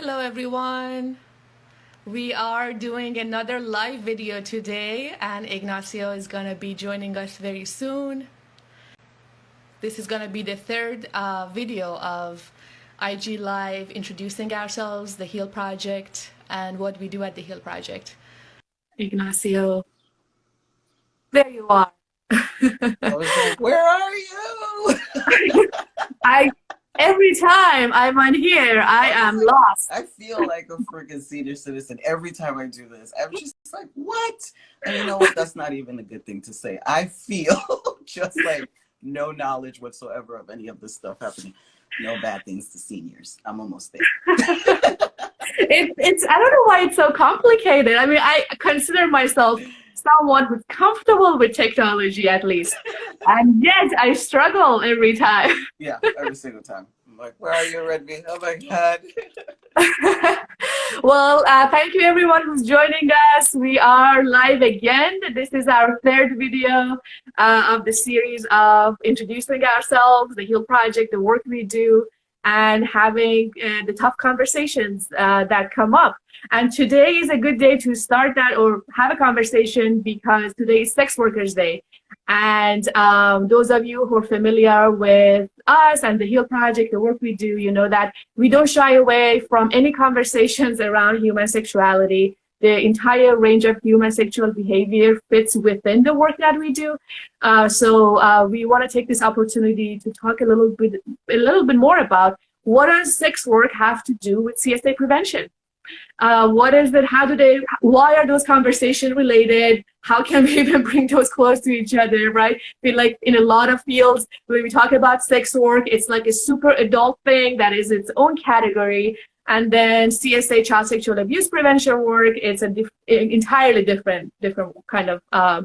Hello everyone. We are doing another live video today and Ignacio is going to be joining us very soon. This is going to be the third uh, video of IG Live introducing ourselves, the HEAL Project, and what we do at the HEAL Project. Ignacio, there you are. Like, where are you? I every time I'm on here, I am like, lost. I feel like a freaking senior citizen every time I do this. I'm just like, what? And you know what? That's not even a good thing to say. I feel just like no knowledge whatsoever of any of this stuff happening. No bad things to seniors. I'm almost there. it, it's I don't know why it's so complicated. I mean, I consider myself someone who's comfortable with technology at least. and yet I struggle every time. Yeah, every single time. I'm like, where are you, Redmi? Oh my God. well, uh, thank you everyone who's joining us. We are live again. This is our third video uh, of the series of introducing ourselves, the HEAL Project, the work we do, and having uh, the tough conversations uh, that come up. And today is a good day to start that or have a conversation because today is Sex Workers Day. And um, those of you who are familiar with us and the HEAL Project, the work we do, you know that we don't shy away from any conversations around human sexuality. The entire range of human sexual behavior fits within the work that we do. Uh, so uh, we want to take this opportunity to talk a little bit, a little bit more about what does sex work have to do with CSA prevention? Uh, what is it? How do they, why are those conversations related? How can we even bring those close to each other, right? Feel like in a lot of fields, when we talk about sex work, it's like a super adult thing that is its own category. And then CSA, child sexual abuse prevention work, it's an entirely different, different kind of uh,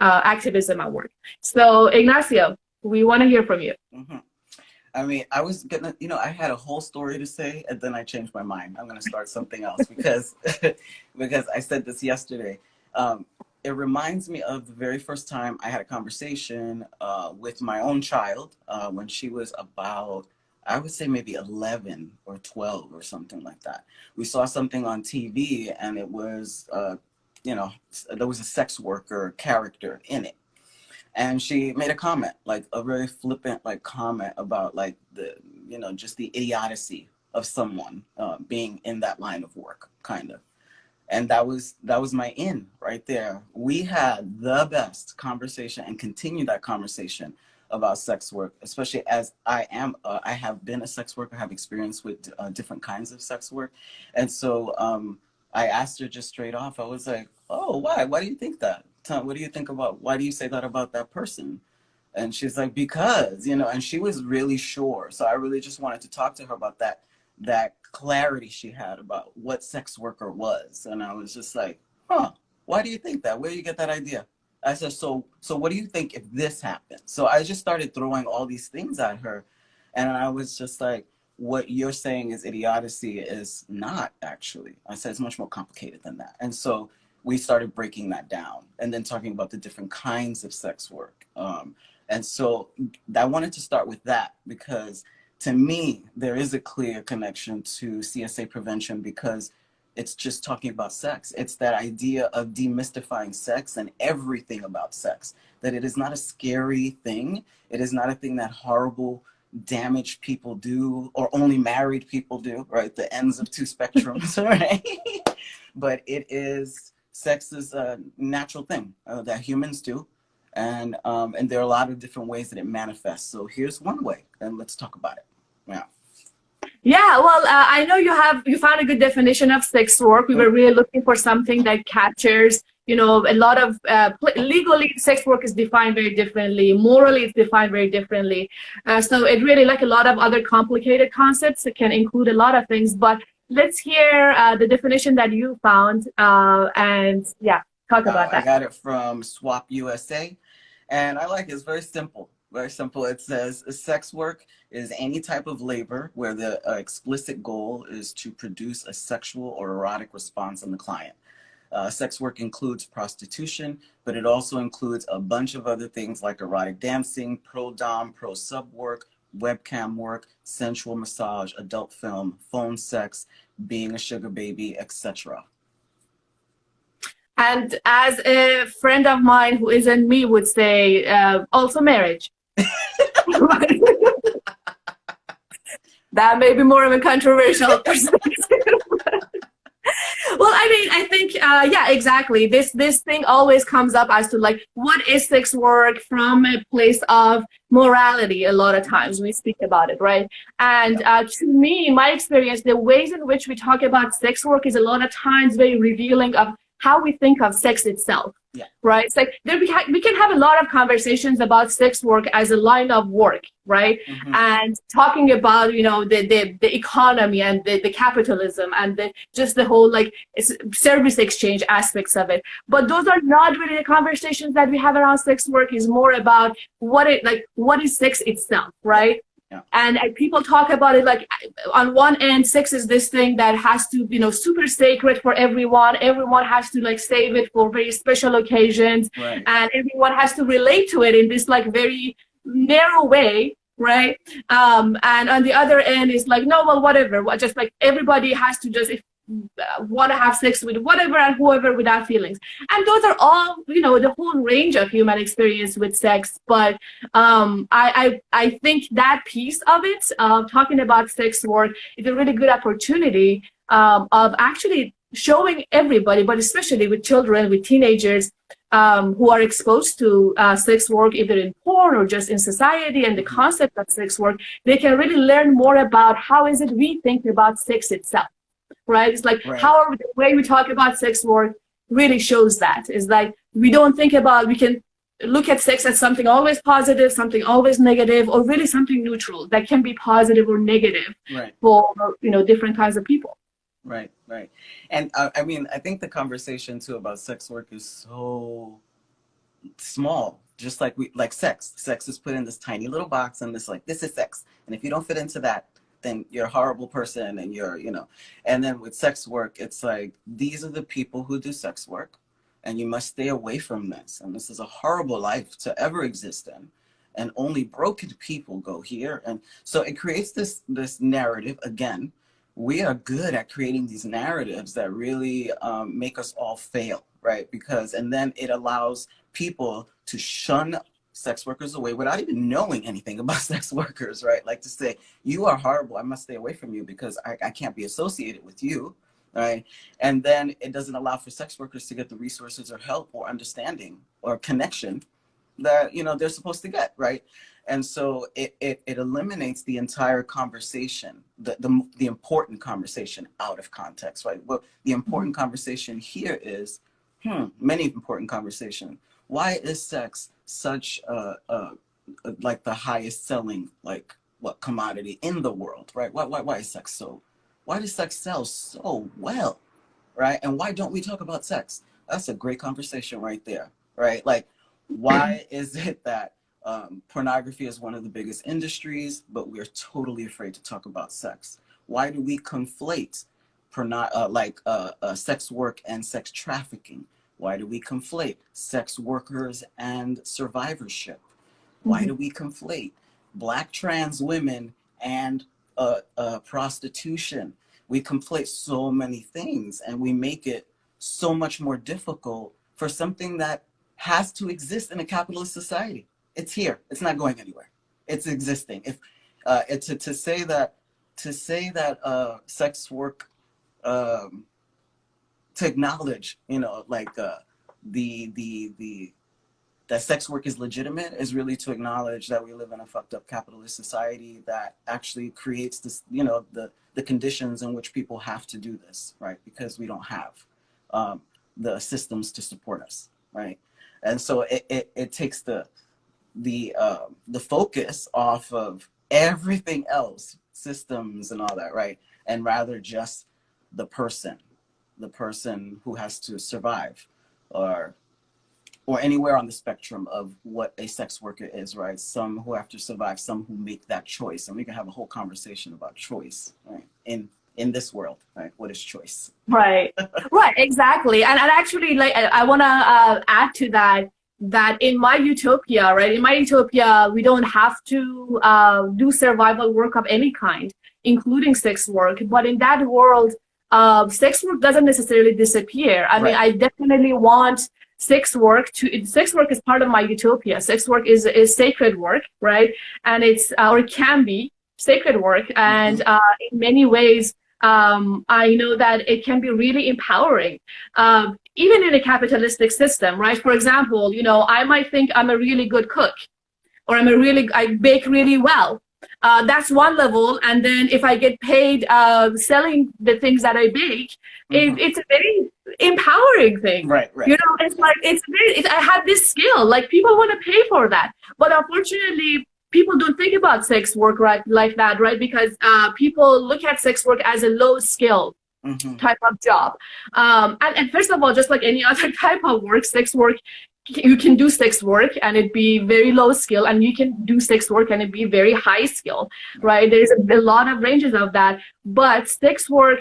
uh, activism at work. So Ignacio, we want to hear from you. Mm -hmm. I mean, I was gonna, you know, I had a whole story to say, and then I changed my mind. I'm gonna start something else because, because I said this yesterday. Um, it reminds me of the very first time I had a conversation uh, with my own child uh, when she was about, I would say maybe 11 or 12 or something like that. We saw something on TV, and it was, uh, you know, there was a sex worker character in it. And she made a comment like a very flippant like comment about like the you know just the idiocy of someone uh, being in that line of work kind of. And that was that was my in right there. We had the best conversation and continue that conversation about sex work especially as i am uh, i have been a sex worker have experience with uh, different kinds of sex work and so um, i asked her just straight off i was like oh why why do you think that what do you think about, why do you say that about that person? And she's like, because, you know, and she was really sure. So I really just wanted to talk to her about that, that clarity she had about what sex worker was. And I was just like, huh, why do you think that? Where do you get that idea? I said, so, so what do you think if this happened? So I just started throwing all these things at her. And I was just like, what you're saying is idiocy is not actually. I said, it's much more complicated than that. And so we started breaking that down and then talking about the different kinds of sex work. Um, and so I wanted to start with that because to me, there is a clear connection to CSA prevention because it's just talking about sex. It's that idea of demystifying sex and everything about sex, that it is not a scary thing. It is not a thing that horrible, damaged people do or only married people do, right? The ends of two spectrums, right? but it is sex is a natural thing uh, that humans do. And, um, and there are a lot of different ways that it manifests. So here's one way, and let's talk about it. Yeah. Yeah, well, uh, I know you have you found a good definition of sex work. We were really looking for something that captures, you know, a lot of uh, legally sex work is defined very differently. Morally, it's defined very differently. Uh, so it really, like a lot of other complicated concepts, it can include a lot of things. But let's hear uh, the definition that you found uh, and yeah, talk uh, about that. I got it from SWOP USA and I like it. It's very simple. Very simple. It says sex work is any type of labor where the uh, explicit goal is to produce a sexual or erotic response in the client. Uh, sex work includes prostitution, but it also includes a bunch of other things like erotic dancing, pro-dom, pro-sub work, webcam work, sensual massage, adult film, phone sex, being a sugar baby, etc. And as a friend of mine who isn't me would say, uh, also marriage. that may be more of a controversial perspective. well, I mean, I think, uh, yeah, exactly. This this thing always comes up as to like, what is sex work from a place of morality? A lot of times we speak about it, right? And uh, to me, my experience, the ways in which we talk about sex work is a lot of times very revealing of how we think of sex itself. Yeah. Right. It's like there we, we can have a lot of conversations about sex work as a line of work, right? Mm -hmm. And talking about you know the the, the economy and the, the capitalism and the just the whole like service exchange aspects of it. But those are not really the conversations that we have around sex work. Is more about what it like what is sex itself, right? Yeah. And, and people talk about it like on one end, sex is this thing that has to, you know, super sacred for everyone. Everyone has to like save it for very special occasions. Right. And everyone has to relate to it in this like very narrow way right um and on the other end is like no well whatever just like everybody has to just if want to have sex with whatever and whoever without feelings. And those are all you know the whole range of human experience with sex. But um, I, I i think that piece of it uh, talking about sex work is a really good opportunity um, of actually showing everybody but especially with children with teenagers um, who are exposed to uh, sex work either in porn or just in society and the concept of sex work they can really learn more about how is it we think about sex itself right? It's like right. how the way we talk about sex work really shows that. It's like we don't think about, we can look at sex as something always positive, something always negative, or really something neutral that can be positive or negative right. for, you know, different kinds of people. Right, right. And uh, I mean, I think the conversation too about sex work is so small just like we like sex sex is put in this tiny little box and it's like this is sex and if you don't fit into that then you're a horrible person and you're, you know, and then with sex work, it's like, these are the people who do sex work and you must stay away from this. And this is a horrible life to ever exist in. And only broken people go here. And so it creates this, this narrative again. We are good at creating these narratives that really um, make us all fail, right? Because, and then it allows people to shun sex workers away without even knowing anything about sex workers, right? Like to say, you are horrible, I must stay away from you because I, I can't be associated with you, right? And then it doesn't allow for sex workers to get the resources or help or understanding or connection that, you know, they're supposed to get, right? And so it, it, it eliminates the entire conversation, the, the, the important conversation out of context, right? Well, the important conversation here is, hmm, many important conversation. Why is sex such a, a, a, like the highest selling like what commodity in the world, right? Why, why, why is sex so, why does sex sell so well, right? And why don't we talk about sex? That's a great conversation right there, right? Like, why is it that um, pornography is one of the biggest industries, but we're totally afraid to talk about sex? Why do we conflate porno uh, like uh, uh, sex work and sex trafficking? Why do we conflate sex workers and survivorship? Why do mm-hmm. we conflate black trans women and uh, uh, prostitution? We conflate so many things and we make it so much more difficult for something that has to exist in a capitalist society. It's here. It's not going anywhere. It's existing. If uh, to, to say that to say that uh, sex work um, to acknowledge, you know, like uh, the the the that sex work is legitimate is really to acknowledge that we live in a fucked up capitalist society that actually creates this, you know, the the conditions in which people have to do this, right? Because we don't have um, the systems to support us, right? And so it, it, it takes the the uh, the focus off of everything else, systems and all that, right? And rather just the person, the person who has to survive or or anywhere on the spectrum of what a sex worker is, right? Some who have to survive, some who make that choice. And we can have a whole conversation about choice, right? In in this world, right? What is choice? Right, right, exactly. And, and actually, like, I, to uh, add to that. that in my utopia, right, in my utopia, we don't have to uh, do survival work of any kind, including sex work. But in that world, uh, sex work doesn't necessarily disappear. I right. mean, I definitely want sex work to sex work is part of my utopia. Sex work is is sacred work, right? And it's uh, or it can be sacred work, and mm-hmm. uh, in many ways, um, I know that it can be really empowering. Um, even in a capitalistic system, right? For example, you know, I might think I'm a really good cook or I'm a really, I bake really well. Uh, that's one level. And then if I get paid uh, selling the things that I bake, mm -hmm. it, mm-hmm. it's a very empowering thing. Right, right. You know, it's like, it's very, it, I have this skill, like people want to pay for that. But unfortunately, people don't think about sex work right like that, right? Because uh, people look at sex work as a low skill mm-hmm. type of job. Um, and, and first of all, just like any other type of work, sex work, you can do sex work and it be very low skill and you can do sex work and it be very high skill, right? There's a, a lot of ranges of that, but sex work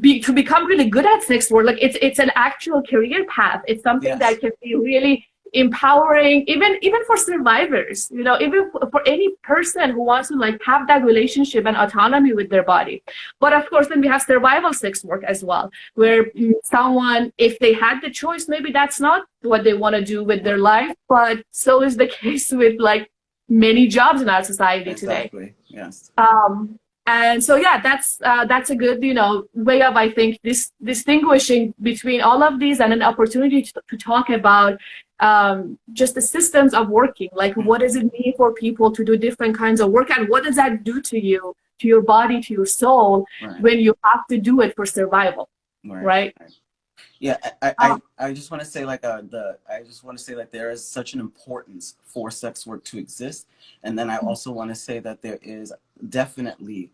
be, to become really good at sex work, like it's it's an actual career path. It's something yes. that can be really empowering even even for survivors you know even for any person who wants to like have that relationship and autonomy with their body but of course then we have survival sex work as well where someone if they had the choice maybe that's not what they want to do with their life but so is the case with like many jobs in our society exactly. today yes um and so yeah that's uh, that's a good you know way of i think this distinguishing between all of these and an opportunity to, to talk about um, just the systems of working like what does it mean for people to do different kinds of work and what does that do to you to your body to your soul right. when you have to do it for survival right, right? yeah i i, um, I just want to say like uh, the i just want to say that there is such an importance for sex work to exist and then i mm-hmm. also want to say that there is definitely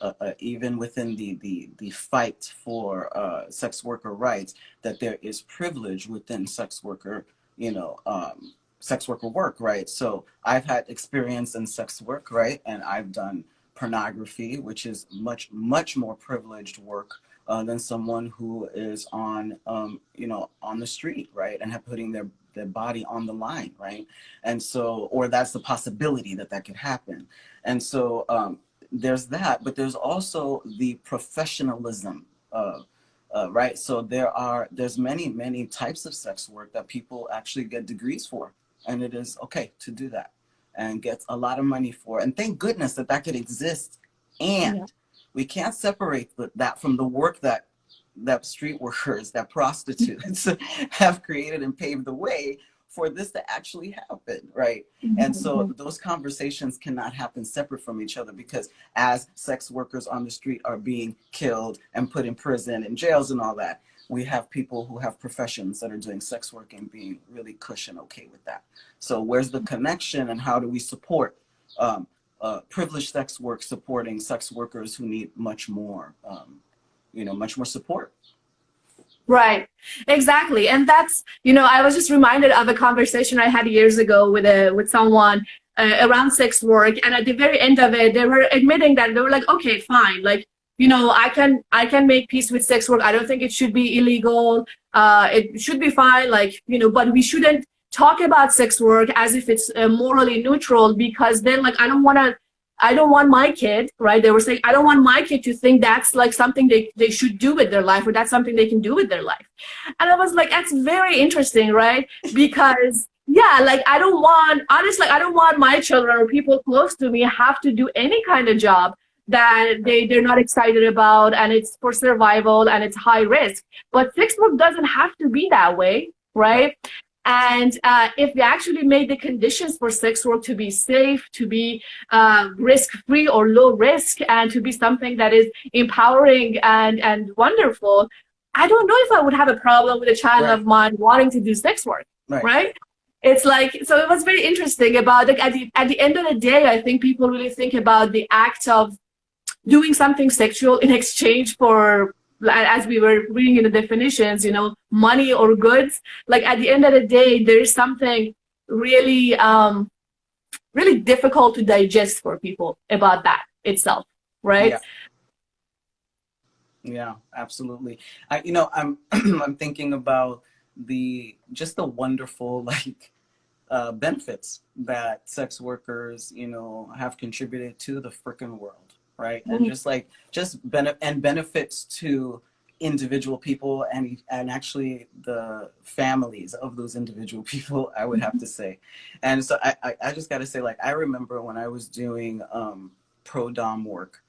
uh, uh, even within the, the, the fight for uh, sex worker rights, that there is privilege within sex worker, you know, um, sex worker work, right? So I've had experience in sex work, right? And I've done pornography, which is much, much more privileged work uh, than someone who is on, um, you know, on the street, right? And have putting their, their body on the line, right? And so, or that's the possibility that that could happen. And so um, there's that, but there's also the professionalism of, uh, right? So there are, there's many, many types of sex work that people actually get degrees for. And it is okay to do that and get a lot of money for. And thank goodness that that could exist. And yeah. we can't separate that from the work that that street workers, that prostitutes have created and paved the way for this to actually happen, right? Mm -hmm. And so mm-hmm. those conversations cannot happen separate from each other because as sex workers on the street are being killed and put in prison and jails and all that, we have people who have professions that are doing sex work and being really cush and okay with that. So where's the connection and how do we support um, uh, privileged sex work supporting sex workers who need much more, um, you know, much more support? Right, exactly. And that's, you know, I was just reminded of a conversation I had years ago with a with someone uh, around sex work. And at the very end of it, they were admitting that they were like, okay, fine. Like, you know, I can I can make peace with sex work. I don't think it should be illegal. Uh, it should be fine. Like, you know, but we shouldn't talk about sex work as if it's uh, morally neutral because then like I don't want to I don't want my kid, right? They were saying, I don't want my kid to think that's like something they, they should do with their life or that's something they can do with their life. And I was like, that's very interesting, right? Because yeah, like I don't want, honestly, I don't want my children or people close to me have to do any kind of job that they, they're not excited about and it's for survival and it's high risk. But sex work doesn't have to be that way, right? And uh, if we actually made the conditions for sex work to be safe, to be uh, risk-free or low risk, and to be something that is empowering and, and wonderful, I don't know if I would have a problem with a child right. of mine wanting to do sex work, right. right? It's like, so it was very interesting about, like, at the, at the end of the day, I think people really think about the act of doing something sexual in exchange for as we were reading in the definitions, you know, money or goods, like at the end of the day, there's something really, um, really difficult to digest for people about that itself, right? Yeah. Yeah, absolutely. I, you know, I'm I'm thinking about the just the wonderful like uh, benefits that sex workers, you know, have contributed to the freaking world, right? Mm -hmm. And just like just benefit and benefits to individual people and and actually the families of those individual people, I would have to say. And so I I, I just got to say, like I remember when I was doing um, pro dom work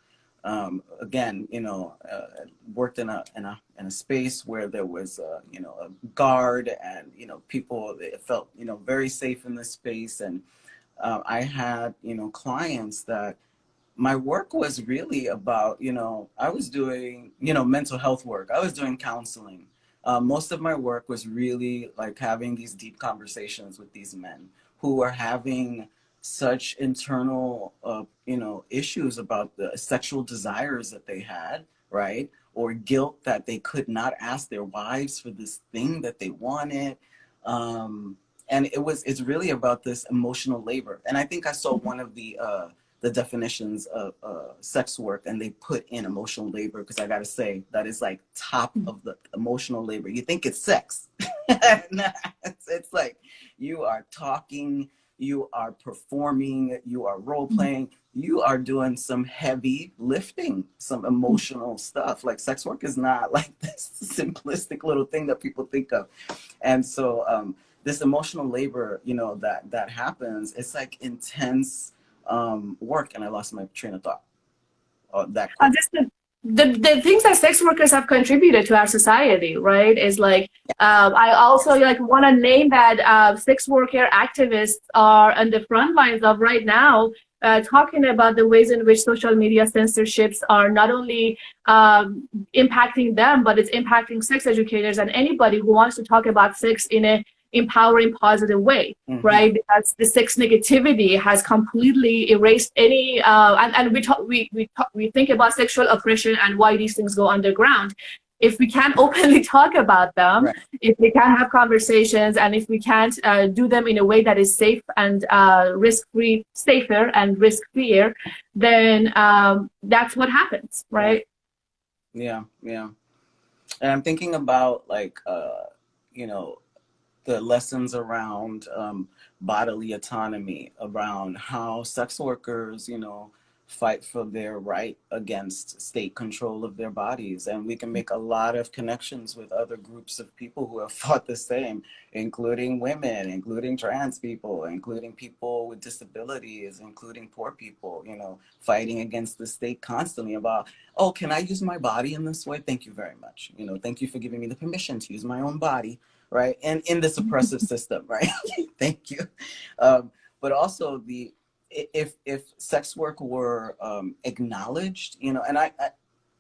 um, again, you know, uh, worked in a, in a in a space where there was, a, you know, a guard and you know people it felt you know very safe in this space, and uh, I had you know clients that my work was really about you know I was doing you know mental health work, I was doing counseling. Uh, most of my work was really like having these deep conversations with these men who were having such internal, uh, you know, issues about the sexual desires that they had, right? Or guilt that they could not ask their wives for this thing that they wanted. Um, and it was, it's really about this emotional labor. And I think I saw one of the, uh, the definitions of uh, sex work and they put in emotional labor because I gotta say that is like top mm-hmm. of the emotional labor. You think it's sex. it's, it's like you are talking you are performing, you are role mm-hmm. playing, you are doing some heavy lifting, some emotional stuff. Like sex work is not like this simplistic little thing that people think of. And so um, this emotional labor, you know, that, that happens, it's like intense um, work. And I lost my train of thought. Oh, that uh, just the, the, the things that sex workers have contributed to our society, right, is like, um, I also like want to name that uh, sex worker activists are on the front lines of right now, uh, talking about the ways in which social media censorships are not only um, impacting them, but it's impacting sex educators and anybody who wants to talk about sex in a empowering positive way mm-hmm. right? Because the sex negativity has completely erased any uh, and, and we talk we we, talk, we think about sexual oppression and why these things go underground. If we can't openly talk about them right. if we can't have conversations and if we can't uh, do them in a way that is safe and uh, risk-free safer and risk-free then um, that's what happens right? Yeah yeah. And i'm thinking about like uh, you know the lessons around um, bodily autonomy, around how sex workers, you know, fight for their right against state control of their bodies. And we can make a lot of connections with other groups of people who have fought the same, including women, including trans people, including people with disabilities, including poor people, you know, fighting against the state constantly about, oh, can I use my body in this way? Thank you very much. You know, thank you for giving me the permission to use my own body right? And in this oppressive system, right? Thank you. Um, but also the if if sex work were um, acknowledged, you know, and I, I,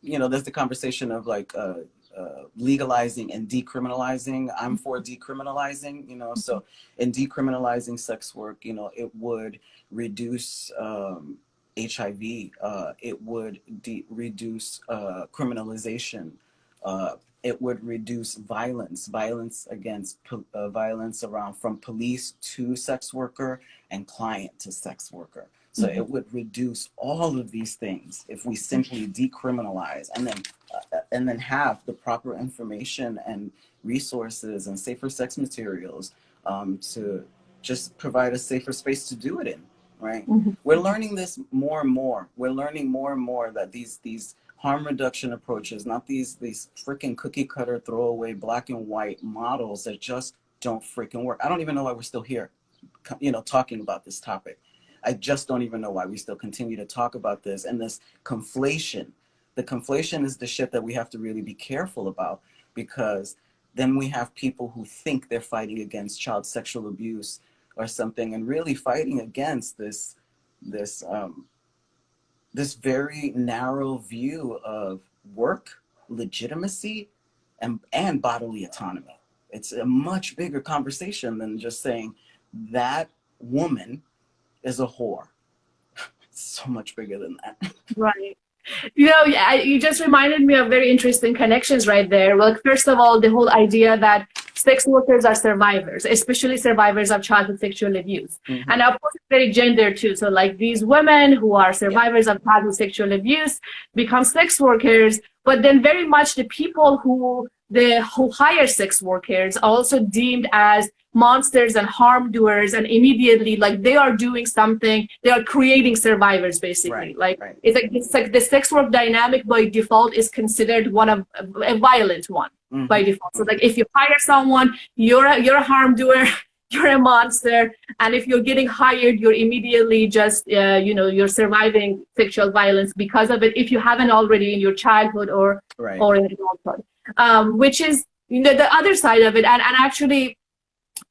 you know, there's the conversation of like uh, uh, legalizing and decriminalizing. I'm for decriminalizing, you know. So in decriminalizing sex work, you know, it would reduce um, HIV. Uh, it would reduce uh, criminalization. It would reduce violence, violence against uh, violence around from police to sex worker and client to sex worker. So mm -hmm. it would reduce all of these things if we simply decriminalize and then uh, and then have the proper information and resources and safer sex materials um, to just provide a safer space to do it in. Right? Mm -hmm. We're learning this more and more. We're learning more and more that these these harm reduction approaches, not these, these freaking cookie cutter throwaway black and white models that just don't freaking work. I don't even know why we're still here, you know, talking about this topic. I just don't even know why we still continue to talk about this and this conflation. The conflation is the shit that we have to really be careful about because then we have people who think they're fighting against child sexual abuse or something and really fighting against this, this um, this very narrow view of work, legitimacy, and, and bodily autonomy. It's a much bigger conversation than just saying that woman is a whore. It's so much bigger than that. Right. You know, you just reminded me of very interesting connections right there. Well, first of all, the whole idea that sex workers are survivors, especially survivors of childhood sexual abuse. Mm -hmm. And of course, it's very gender too. So like these women who are survivors yeah. of childhood sexual abuse become sex workers, but then very much the people who the who hire sex workers are also deemed as monsters and harm doers and immediately like they are doing something they are creating survivors basically Right, like right. it's like it's like the sex work dynamic by default is considered one of a violent one Mhm. by default so like if you hire someone you're a, you're a harm doer you're a monster and if you're getting hired you're immediately just uh, you know you're surviving sexual violence because of it if you haven't already in your childhood or Right. or in adulthood, um, which is you know the other side of it. And and actually,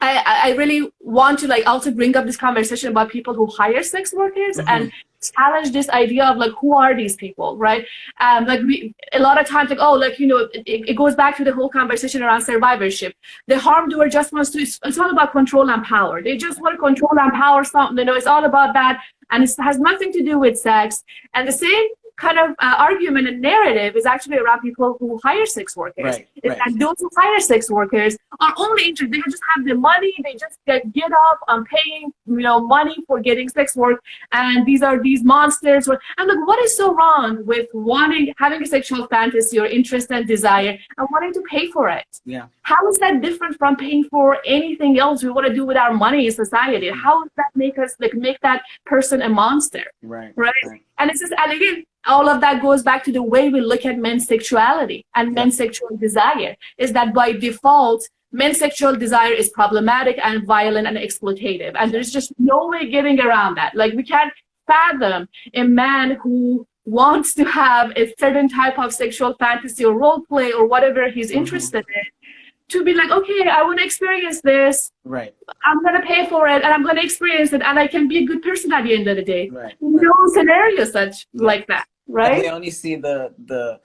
I I really want to like also bring up this conversation about people who hire sex workers Mhm. and challenge this idea of like who are these people, right? Um, like we a lot of times like oh like you know it, it goes back to the whole conversation around survivorship. The harm doer just wants to it's, it's all about control and power. They just want to control and power something. You know, it's all about that, and it has nothing to do with sex. And the same kind of uh, argument and narrative is actually around people who hire sex workers. Right, Is right. that those who hire sex workers are only interested, they just have the money, they just get, get up on paying, you know, money for getting sex work, and these are these monsters. And look, what is so wrong with wanting, having a sexual fantasy or interest and desire, and wanting to pay for it? Yeah. How is that different from paying for anything else we want to do with our money in society? How does that make us, like, make that person a monster? Right. Right. right. And it's just, and again, all of that goes back to the way we look at men's sexuality and men's sexual desire is that by default, men's sexual desire is problematic and violent and exploitative. And there's just no way getting around that. Like we can't fathom a man who wants to have a certain type of sexual fantasy or role play or whatever he's Mhm. interested in to be like, okay, I want to experience this. Right. I'm going to pay for it and I'm going to experience it and I can be a good person at the end of the day Right. no scenario such like that, And right? we only see the the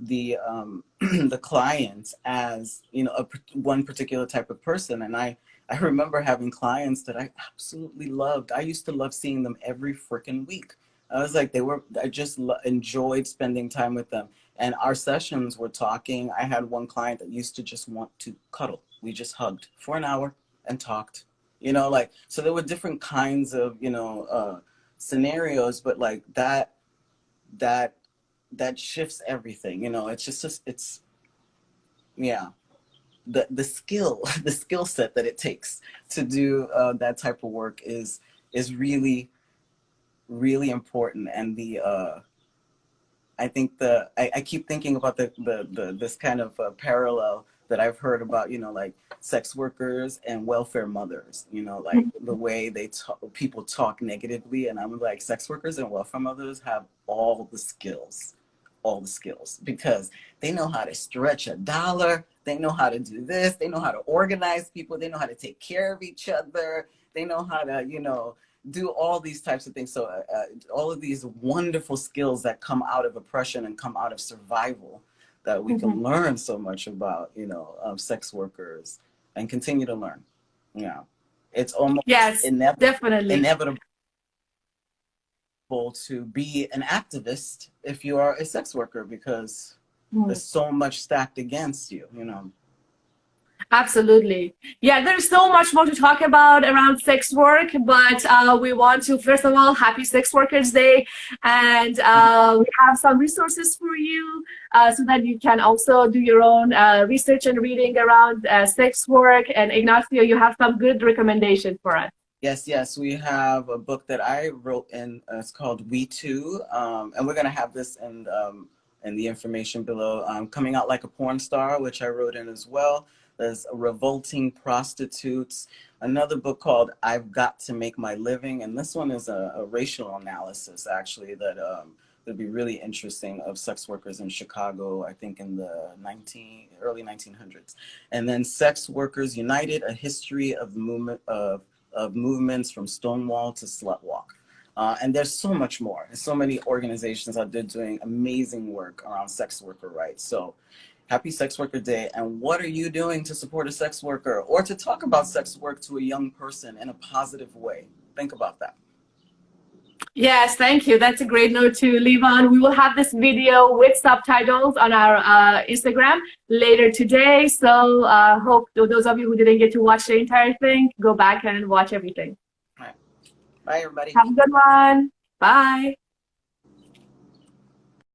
the um the clients as you know a one particular type of person and i i remember having clients that i absolutely loved i used to love seeing them every freaking week i was like they were i just enjoyed spending time with them. And our sessions were talking. I had one client that used to just want to cuddle. We just hugged for an hour and talked you know like so there were different kinds of you know uh scenarios but like that that that shifts everything you know it's just, just it's yeah. The the skill the skill set that it takes to do uh, that type of work is is really really important and the uh i think the i, I keep thinking about the, the the this kind of uh, parallel that i've heard about you know like sex workers and welfare mothers you know like the way they talk people talk negatively and i'm like sex workers and welfare mothers have all the skills all the skills because they know how to stretch a dollar they know how to do this they know how to organize people they know how to take care of each other they know how to you know do all these types of things. So uh, uh, all of these wonderful skills that come out of oppression and come out of survival that we can learn so much about you know um, sex workers and continue to learn. Yeah. It's almost Yes, inevitable definitely. inevitable to be an activist if you are a sex worker because Mm. there's so much stacked against you you know Absolutely. Yeah, there's so much more to talk about around sex work, but uh, we want to, first of all, happy Sex Workers Day. And uh, we have some resources for you uh, so that you can also do your own uh, research and reading around uh, sex work. And Ignacio, you have some good recommendations for us. Yes, yes, we have a book that I wrote in. Uh, it's called We Too, um, and we're gonna have this in um, in the information below. Um, Coming out like a porn star, which I wrote in as well. There's revolting prostitutes. Another book called I've Got to Make My Living, and this one is a, a racial analysis actually that um, would be really interesting of sex workers in Chicago. I think in the 19 early 1900s, and then Sex Workers United: A History of Movement of of movements from Stonewall to Slutwalk. Uh, and there's so much more. There's so many organizations out there doing amazing work around sex worker rights. So happy Sex Worker Day. And what are you doing to support a sex worker or to talk about sex work to a young person in a positive way? Think about that. Yes, thank you. That's a great note to leave on. We will have this video with subtitles on our uh, Instagram later today. So uh, hope those of you who didn't get to watch the entire thing, go back and watch everything. Bye, everybody. Have a good one. Bye.